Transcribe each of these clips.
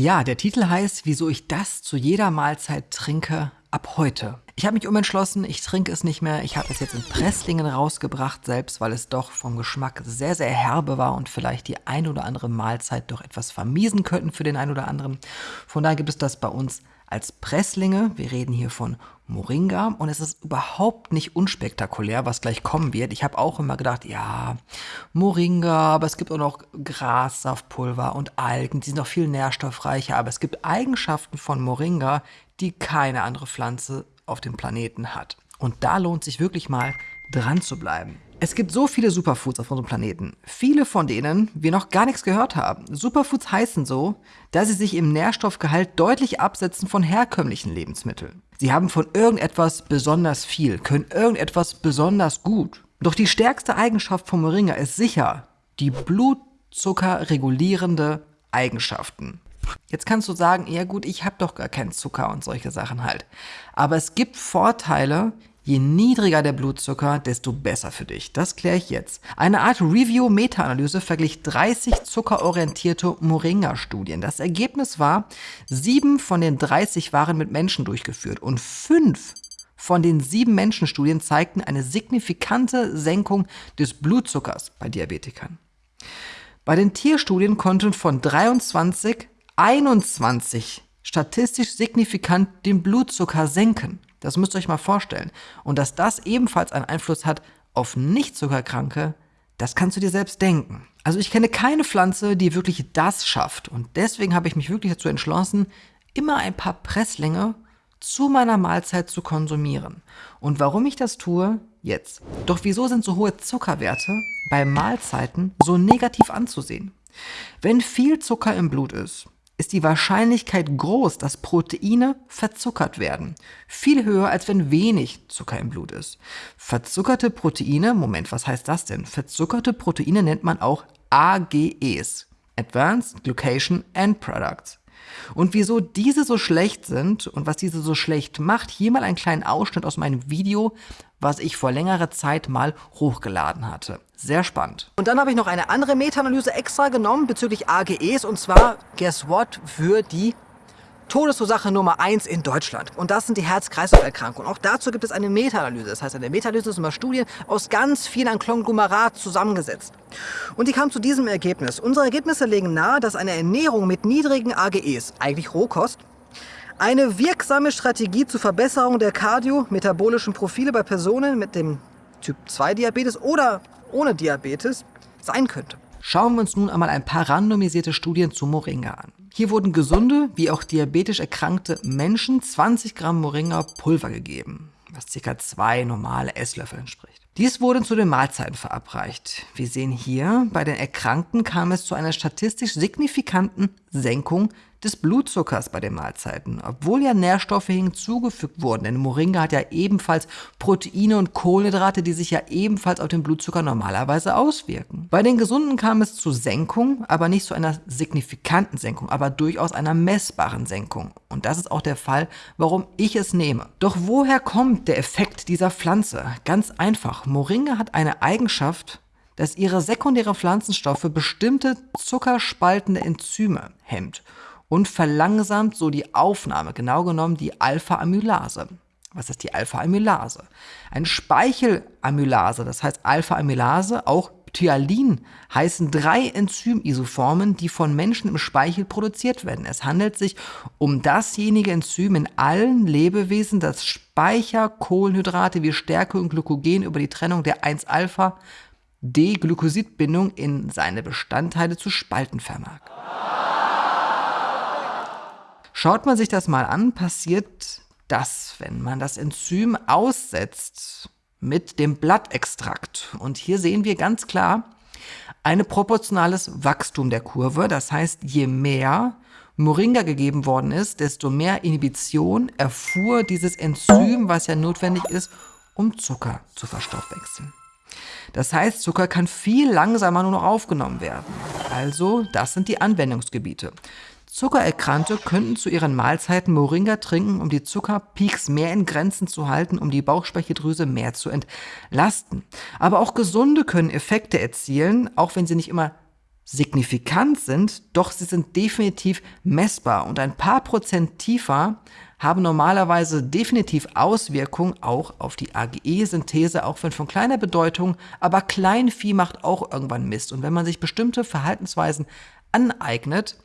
Ja, der Titel heißt, wieso ich das zu jeder Mahlzeit trinke ab heute. Ich habe mich umentschlossen, ich trinke es nicht mehr. Ich habe es jetzt in Presslingen rausgebracht, selbst weil es doch vom Geschmack sehr, sehr herbe war und vielleicht die ein oder andere Mahlzeit doch etwas vermiesen könnten für den einen oder anderen. Von daher gibt es das bei uns als Presslinge. Wir reden hier von Moringa und es ist überhaupt nicht unspektakulär, was gleich kommen wird. Ich habe auch immer gedacht, ja, Moringa, aber es gibt auch noch Grassaftpulver und Algen, die sind noch viel nährstoffreicher, aber es gibt Eigenschaften von Moringa, die keine andere Pflanze auf dem Planeten hat. Und da lohnt sich wirklich mal dran zu bleiben. Es gibt so viele Superfoods auf unserem Planeten. Viele von denen wir noch gar nichts gehört haben. Superfoods heißen so, dass sie sich im Nährstoffgehalt deutlich absetzen von herkömmlichen Lebensmitteln. Sie haben von irgendetwas besonders viel, können irgendetwas besonders gut. Doch die stärkste Eigenschaft von Moringa ist sicher die blutzuckerregulierende Eigenschaften. Jetzt kannst du sagen, ja gut, ich habe doch gar keinen Zucker und solche Sachen halt. Aber es gibt Vorteile, Je niedriger der Blutzucker, desto besser für dich. Das kläre ich jetzt. Eine Art Review-Meta-Analyse verglich 30 zuckerorientierte Moringa-Studien. Das Ergebnis war, sieben von den 30 waren mit Menschen durchgeführt und fünf von den sieben Menschenstudien zeigten eine signifikante Senkung des Blutzuckers bei Diabetikern. Bei den Tierstudien konnten von 23 21 statistisch signifikant den Blutzucker senken. Das müsst ihr euch mal vorstellen. Und dass das ebenfalls einen Einfluss hat auf Nicht-Zuckerkranke, das kannst du dir selbst denken. Also ich kenne keine Pflanze, die wirklich das schafft. Und deswegen habe ich mich wirklich dazu entschlossen, immer ein paar Presslinge zu meiner Mahlzeit zu konsumieren. Und warum ich das tue, jetzt. Doch wieso sind so hohe Zuckerwerte bei Mahlzeiten so negativ anzusehen? Wenn viel Zucker im Blut ist, ist die Wahrscheinlichkeit groß, dass Proteine verzuckert werden. Viel höher, als wenn wenig Zucker im Blut ist. Verzuckerte Proteine, Moment, was heißt das denn? Verzuckerte Proteine nennt man auch AGEs. Advanced Glycation End Products. Und wieso diese so schlecht sind und was diese so schlecht macht, hier mal einen kleinen Ausschnitt aus meinem Video, was ich vor längerer Zeit mal hochgeladen hatte. Sehr spannend. Und dann habe ich noch eine andere Meta-Analyse extra genommen bezüglich AGEs und zwar, guess what, für die Todesursache Nummer 1 in Deutschland. Und das sind die Herz-Kreislauf-Erkrankungen. Auch dazu gibt es eine Meta-Analyse. Das heißt, eine Meta-Analyse sind immer Studien aus ganz vielen Konglomerat zusammengesetzt. Und die kam zu diesem Ergebnis. Unsere Ergebnisse legen nahe, dass eine Ernährung mit niedrigen AGEs, eigentlich Rohkost, eine wirksame Strategie zur Verbesserung der kardiometabolischen Profile bei Personen mit dem Typ 2 Diabetes oder ohne Diabetes sein könnte. Schauen wir uns nun einmal ein paar randomisierte Studien zu Moringa an. Hier wurden gesunde wie auch diabetisch erkrankte Menschen 20 Gramm Moringa Pulver gegeben, was ca. zwei normale Esslöffel entspricht. Dies wurde zu den Mahlzeiten verabreicht. Wir sehen hier, bei den Erkrankten kam es zu einer statistisch signifikanten Senkung des Blutzuckers bei den Mahlzeiten, obwohl ja Nährstoffe hinzugefügt wurden. Denn Moringa hat ja ebenfalls Proteine und Kohlenhydrate, die sich ja ebenfalls auf den Blutzucker normalerweise auswirken. Bei den Gesunden kam es zu Senkung, aber nicht zu einer signifikanten Senkung, aber durchaus einer messbaren Senkung. Und das ist auch der Fall, warum ich es nehme. Doch woher kommt der Effekt dieser Pflanze? Ganz einfach. Moringa hat eine Eigenschaft, dass ihre sekundäre Pflanzenstoffe bestimmte zuckerspaltende Enzyme hemmt und verlangsamt so die Aufnahme, genau genommen die Alpha-Amylase. Was ist die Alpha-Amylase? Ein Speichelamylase, das heißt Alpha-Amylase, auch Tyalin, heißen drei Enzymisoformen, die von Menschen im Speichel produziert werden. Es handelt sich um dasjenige Enzym in allen Lebewesen, das Speicherkohlenhydrate wie Stärke und Glykogen über die Trennung der 1-Alpha-D-Glykosidbindung in seine Bestandteile zu spalten vermag. Schaut man sich das mal an, passiert das, wenn man das Enzym aussetzt mit dem Blattextrakt. Und hier sehen wir ganz klar ein proportionales Wachstum der Kurve. Das heißt, je mehr Moringa gegeben worden ist, desto mehr Inhibition erfuhr dieses Enzym, was ja notwendig ist, um Zucker zu verstoffwechseln. Das heißt, Zucker kann viel langsamer nur noch aufgenommen werden. Also, das sind die Anwendungsgebiete. Zuckererkrankte könnten zu ihren Mahlzeiten Moringa trinken, um die Zuckerpeaks mehr in Grenzen zu halten, um die Bauchspeicheldrüse mehr zu entlasten. Aber auch Gesunde können Effekte erzielen, auch wenn sie nicht immer signifikant sind, doch sie sind definitiv messbar und ein paar Prozent tiefer haben normalerweise definitiv Auswirkungen auch auf die AGE-Synthese, auch wenn von kleiner Bedeutung, aber Kleinvieh macht auch irgendwann Mist. Und wenn man sich bestimmte Verhaltensweisen aneignet,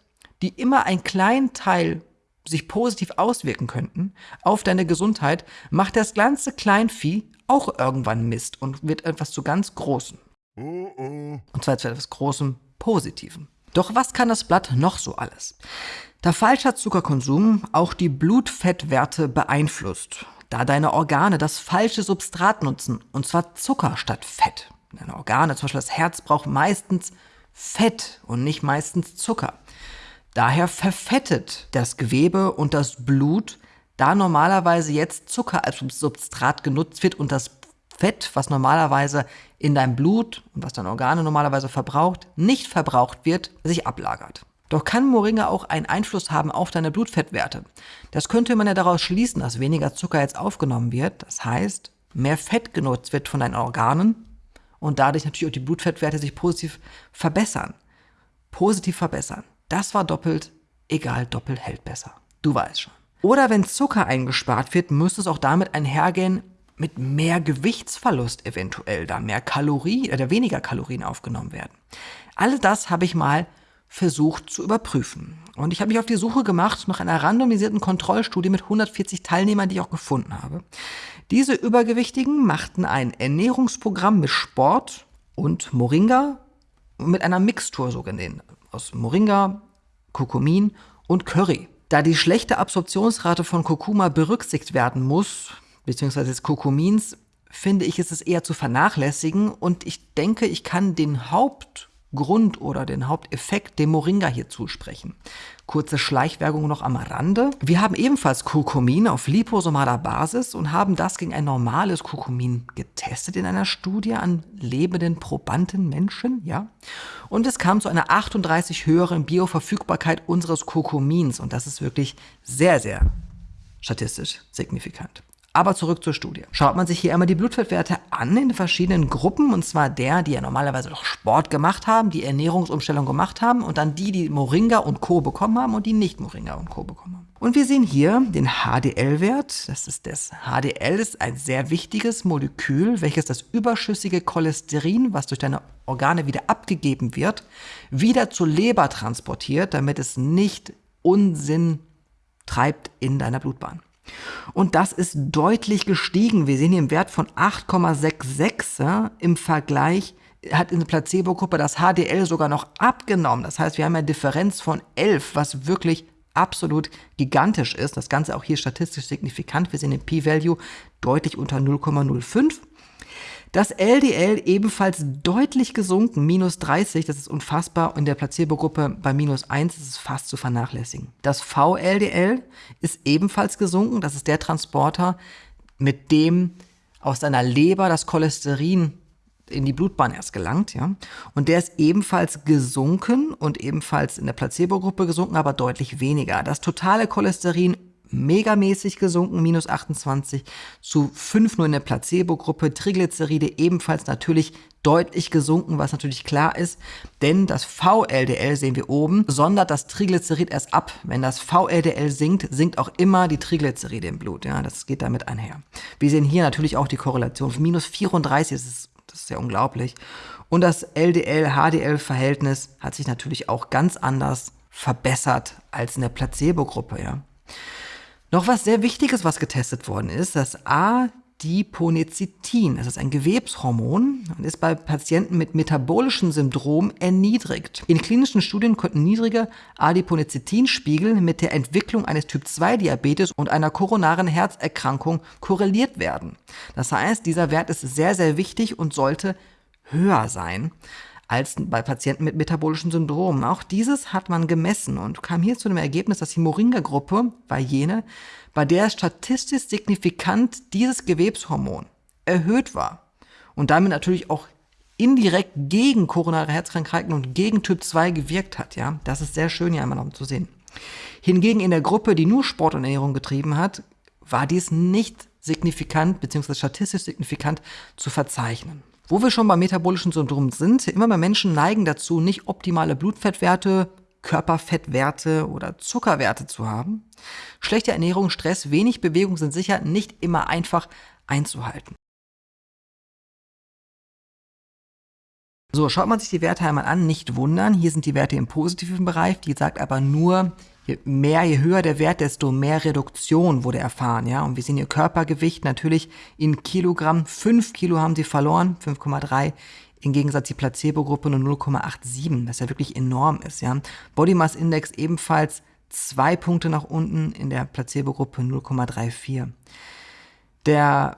die immer einen kleinen Teil sich positiv auswirken könnten auf deine Gesundheit, macht das ganze Kleinvieh auch irgendwann Mist und wird etwas zu ganz Großen. Und zwar zu etwas Großem Positiven. Doch was kann das Blatt noch so alles? Da falscher Zuckerkonsum auch die Blutfettwerte beeinflusst, da deine Organe das falsche Substrat nutzen, und zwar Zucker statt Fett. Deine Organe, zum Beispiel das Herz, braucht meistens Fett und nicht meistens Zucker. Daher verfettet das Gewebe und das Blut, da normalerweise jetzt Zucker als Substrat genutzt wird und das Fett, was normalerweise in deinem Blut und was deine Organe normalerweise verbraucht, nicht verbraucht wird, sich ablagert. Doch kann Moringa auch einen Einfluss haben auf deine Blutfettwerte. Das könnte man ja daraus schließen, dass weniger Zucker jetzt aufgenommen wird. Das heißt, mehr Fett genutzt wird von deinen Organen und dadurch natürlich auch die Blutfettwerte sich positiv verbessern. Positiv verbessern. Das war doppelt, egal, doppelt hält besser. Du weißt schon. Oder wenn Zucker eingespart wird, müsste es auch damit einhergehen, mit mehr Gewichtsverlust eventuell, da mehr Kalorien oder weniger Kalorien aufgenommen werden. All das habe ich mal versucht zu überprüfen. Und ich habe mich auf die Suche gemacht nach einer randomisierten Kontrollstudie mit 140 Teilnehmern, die ich auch gefunden habe. Diese Übergewichtigen machten ein Ernährungsprogramm mit Sport und Moringa mit einer Mixtur so genannt, aus Moringa, Kurkumin und Curry. Da die schlechte Absorptionsrate von Kurkuma berücksichtigt werden muss, beziehungsweise des Kurkumins, finde ich, ist es eher zu vernachlässigen und ich denke, ich kann den Hauptgrund oder den Haupteffekt dem Moringa hier zusprechen. Kurze Schleichwerbung noch am Rande. Wir haben ebenfalls Kurkumin auf liposomaler Basis und haben das gegen ein normales Kurkumin getestet in einer Studie an lebenden probanden Menschen, ja. Und es kam zu einer 38 höheren Bioverfügbarkeit unseres Kurkumins und das ist wirklich sehr, sehr statistisch signifikant. Aber zurück zur Studie. Schaut man sich hier einmal die Blutfettwerte an in verschiedenen Gruppen, und zwar der, die ja normalerweise doch Sport gemacht haben, die Ernährungsumstellung gemacht haben, und dann die, die Moringa und Co. bekommen haben und die nicht Moringa und Co. bekommen haben. Und wir sehen hier den HDL-Wert. Das ist das HDL ist ein sehr wichtiges Molekül, welches das überschüssige Cholesterin, was durch deine Organe wieder abgegeben wird, wieder zur Leber transportiert, damit es nicht Unsinn treibt in deiner Blutbahn. Und das ist deutlich gestiegen. Wir sehen hier einen Wert von 8,66 ja, im Vergleich hat in der Placebo-Gruppe das HDL sogar noch abgenommen. Das heißt, wir haben eine Differenz von 11, was wirklich absolut gigantisch ist. Das Ganze auch hier statistisch signifikant. Wir sehen den P-Value deutlich unter 0,05. Das LDL ebenfalls deutlich gesunken, minus 30, das ist unfassbar. In der Placebo-Gruppe bei minus 1 ist es fast zu vernachlässigen. Das VLDL ist ebenfalls gesunken, das ist der Transporter, mit dem aus deiner Leber das Cholesterin in die Blutbahn erst gelangt, ja. Und der ist ebenfalls gesunken und ebenfalls in der Placebo-Gruppe gesunken, aber deutlich weniger. Das totale Cholesterin megamäßig gesunken, minus 28 zu 5 nur in der Placebo-Gruppe. Triglyceride ebenfalls natürlich deutlich gesunken, was natürlich klar ist, denn das VLDL sehen wir oben, sondert das Triglycerid erst ab. Wenn das VLDL sinkt, sinkt auch immer die Triglyceride im Blut. Ja, das geht damit einher. Wir sehen hier natürlich auch die Korrelation. Minus 34 das ist das ist ja unglaublich. Und das LDL-HDL-Verhältnis hat sich natürlich auch ganz anders verbessert als in der Placebo-Gruppe. Ja. Noch was sehr Wichtiges, was getestet worden ist, das Adiponecitin. Das ist ein Gewebshormon und ist bei Patienten mit metabolischem Syndrom erniedrigt. In klinischen Studien konnten niedrige Adiponecitinspiegel mit der Entwicklung eines Typ-2-Diabetes und einer koronaren Herzerkrankung korreliert werden. Das heißt, dieser Wert ist sehr, sehr wichtig und sollte höher sein als bei Patienten mit metabolischen Syndromen. Auch dieses hat man gemessen und kam hier zu dem Ergebnis, dass die Moringa-Gruppe war jene, bei der statistisch signifikant dieses Gewebshormon erhöht war und damit natürlich auch indirekt gegen koronare Herzkrankheiten und gegen Typ 2 gewirkt hat. Ja, das ist sehr schön hier einmal noch zu sehen. Hingegen in der Gruppe, die nur Sport und Ernährung getrieben hat, war dies nicht signifikant bzw. statistisch signifikant zu verzeichnen. Wo wir schon beim metabolischen Syndrom sind, immer mehr Menschen neigen dazu, nicht optimale Blutfettwerte, Körperfettwerte oder Zuckerwerte zu haben. Schlechte Ernährung, Stress, wenig Bewegung sind sicher nicht immer einfach einzuhalten. So, schaut man sich die Werte einmal an, nicht wundern. Hier sind die Werte im positiven Bereich. Die sagt aber nur, je mehr, je höher der Wert, desto mehr Reduktion wurde erfahren. Ja, und wir sehen ihr Körpergewicht natürlich in Kilogramm. 5 Kilo haben sie verloren, 5,3. Im Gegensatz die Placebo-Gruppe nur 0,87, was ja wirklich enorm ist. Ja, Body Mass Index ebenfalls zwei Punkte nach unten, in der Placebo-Gruppe 0,34. Der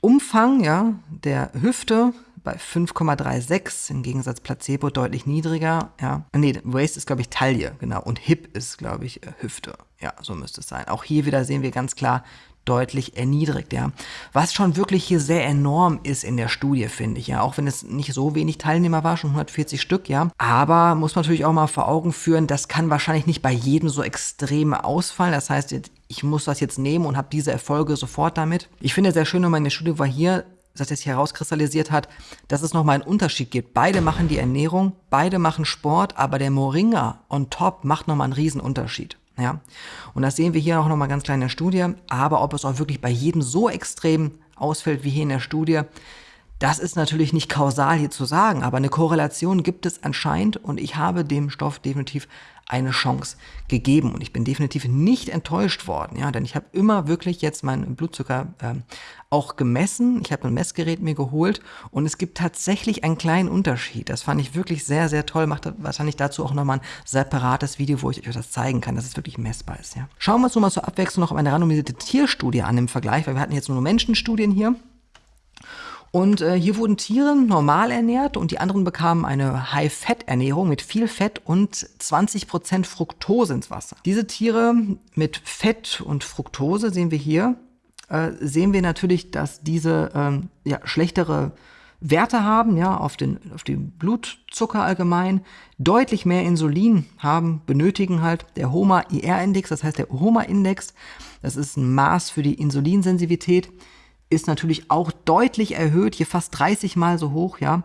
Umfang ja, der Hüfte bei 5,36, im Gegensatz Placebo deutlich niedriger. Ja. Nee, Waist ist, glaube ich, Taille, genau. Und Hip ist, glaube ich, äh, Hüfte. Ja, so müsste es sein. Auch hier wieder sehen wir ganz klar, deutlich erniedrigt, ja. Was schon wirklich hier sehr enorm ist in der Studie, finde ich, ja. Auch wenn es nicht so wenig Teilnehmer war, schon 140 Stück, ja. Aber muss man natürlich auch mal vor Augen führen, das kann wahrscheinlich nicht bei jedem so extrem ausfallen. Das heißt, ich muss das jetzt nehmen und habe diese Erfolge sofort damit. Ich finde sehr schön, in der Studie war hier das jetzt herauskristallisiert hat, dass es nochmal einen Unterschied gibt. Beide machen die Ernährung, beide machen Sport, aber der Moringa on top macht nochmal einen Riesenunterschied. Ja? Und das sehen wir hier auch nochmal ganz klein in der Studie. Aber ob es auch wirklich bei jedem so extrem ausfällt wie hier in der Studie, das ist natürlich nicht kausal hier zu sagen, aber eine Korrelation gibt es anscheinend und ich habe dem Stoff definitiv eine Chance gegeben und ich bin definitiv nicht enttäuscht worden, ja, denn ich habe immer wirklich jetzt meinen Blutzucker äh, auch gemessen. Ich habe ein Messgerät mir geholt und es gibt tatsächlich einen kleinen Unterschied. Das fand ich wirklich sehr, sehr toll. Macht wahrscheinlich dazu auch nochmal ein separates Video, wo ich euch das zeigen kann, dass es wirklich messbar ist. Ja. Schauen wir uns nochmal zur Abwechslung noch eine randomisierte Tierstudie an im Vergleich, weil wir hatten jetzt nur Menschenstudien hier. Und äh, hier wurden Tiere normal ernährt und die anderen bekamen eine High-Fat-Ernährung mit viel Fett und 20% Fructose ins Wasser. Diese Tiere mit Fett und Fructose sehen wir hier, äh, sehen wir natürlich, dass diese ähm, ja, schlechtere Werte haben, ja, auf den, auf den Blutzucker allgemein, deutlich mehr Insulin haben, benötigen halt der HOMA-IR-Index, das heißt der HOMA-Index, das ist ein Maß für die Insulinsensitivität, ist natürlich auch deutlich erhöht, hier fast 30 Mal so hoch, ja.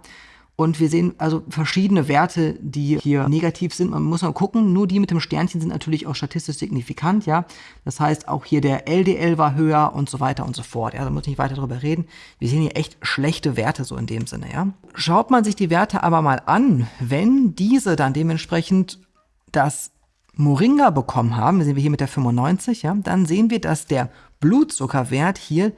Und wir sehen also verschiedene Werte, die hier negativ sind. Man muss mal gucken, nur die mit dem Sternchen sind natürlich auch statistisch signifikant, ja. Das heißt, auch hier der LDL war höher und so weiter und so fort. Ja, da muss ich nicht weiter drüber reden. Wir sehen hier echt schlechte Werte so in dem Sinne, ja. Schaut man sich die Werte aber mal an, wenn diese dann dementsprechend das Moringa bekommen haben, sehen wir hier mit der 95, ja, dann sehen wir, dass der Blutzuckerwert hier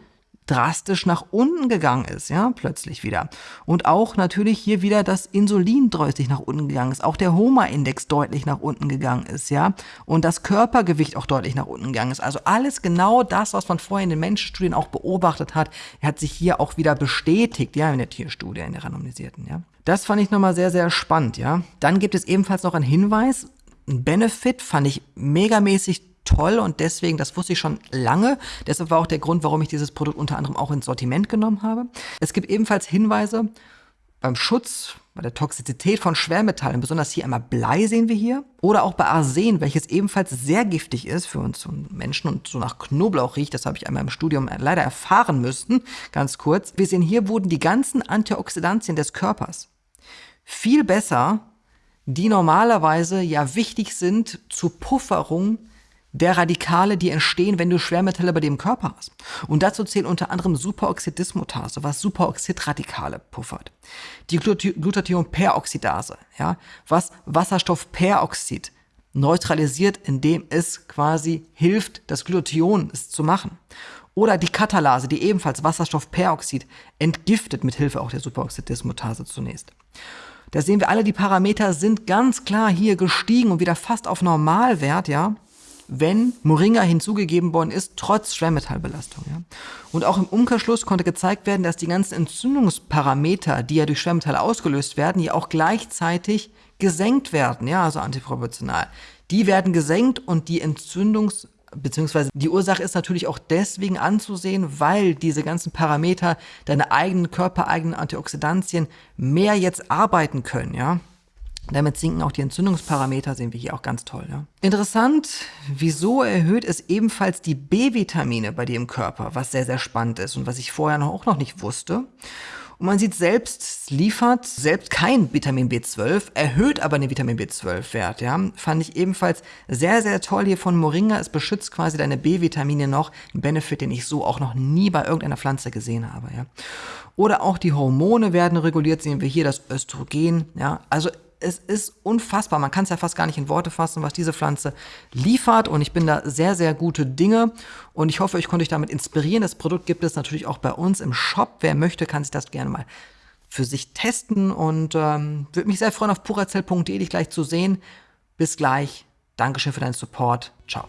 drastisch nach unten gegangen ist, ja, plötzlich wieder. Und auch natürlich hier wieder das Insulin deutlich nach unten gegangen ist, auch der HOMA-Index deutlich nach unten gegangen ist, ja, und das Körpergewicht auch deutlich nach unten gegangen ist. Also alles genau das, was man vorher in den Menschenstudien auch beobachtet hat, hat sich hier auch wieder bestätigt, ja, in der Tierstudie, in der randomisierten, ja. Das fand ich nochmal sehr, sehr spannend, ja. Dann gibt es ebenfalls noch einen Hinweis, ein Benefit fand ich megamäßig toll und deswegen, das wusste ich schon lange. Deshalb war auch der Grund, warum ich dieses Produkt unter anderem auch ins Sortiment genommen habe. Es gibt ebenfalls Hinweise beim Schutz, bei der Toxizität von Schwermetallen, besonders hier einmal Blei sehen wir hier, oder auch bei Arsen, welches ebenfalls sehr giftig ist für uns Menschen und so nach Knoblauch riecht. Das habe ich einmal im Studium leider erfahren müssen, ganz kurz. Wir sehen hier wurden die ganzen Antioxidantien des Körpers viel besser, die normalerweise ja wichtig sind zur Pufferung der Radikale, die entstehen, wenn du Schwermetalle bei dem Körper hast. Und dazu zählen unter anderem Superoxidismutase, was Superoxidradikale puffert. Die Glutathionperoxidase, ja, was Wasserstoffperoxid neutralisiert, indem es quasi hilft, das Glutathion zu machen. Oder die Katalase, die ebenfalls Wasserstoffperoxid entgiftet, mit Hilfe auch der Superoxidismutase zunächst. Da sehen wir alle, die Parameter sind ganz klar hier gestiegen und wieder fast auf Normalwert, ja wenn Moringa hinzugegeben worden ist, trotz Schwermetallbelastung. Ja. Und auch im Umkehrschluss konnte gezeigt werden, dass die ganzen Entzündungsparameter, die ja durch Schwermetalle ausgelöst werden, ja auch gleichzeitig gesenkt werden, ja, also antiproportional. Die werden gesenkt und die Entzündungs- beziehungsweise die Ursache ist natürlich auch deswegen anzusehen, weil diese ganzen Parameter, deine eigenen körpereigenen Antioxidantien mehr jetzt arbeiten können, ja. Damit sinken auch die Entzündungsparameter, sehen wir hier auch ganz toll. Ja. Interessant, wieso erhöht es ebenfalls die B-Vitamine bei dir im Körper, was sehr, sehr spannend ist und was ich vorher noch, auch noch nicht wusste. Und man sieht selbst, liefert selbst kein Vitamin B12, erhöht aber den Vitamin B12-Wert. Ja? Fand ich ebenfalls sehr, sehr toll hier von Moringa. Es beschützt quasi deine B-Vitamine noch. Ein Benefit, den ich so auch noch nie bei irgendeiner Pflanze gesehen habe. Ja? Oder auch die Hormone werden reguliert, sehen wir hier das Östrogen. Ja? Also es ist unfassbar. Man kann es ja fast gar nicht in Worte fassen, was diese Pflanze liefert. Und ich bin da sehr, sehr gute Dinge. Und ich hoffe, ich konnte euch damit inspirieren. Das Produkt gibt es natürlich auch bei uns im Shop. Wer möchte, kann sich das gerne mal für sich testen. Und ähm, würde mich sehr freuen, auf purazell.de dich gleich zu sehen. Bis gleich. Dankeschön für deinen Support. Ciao.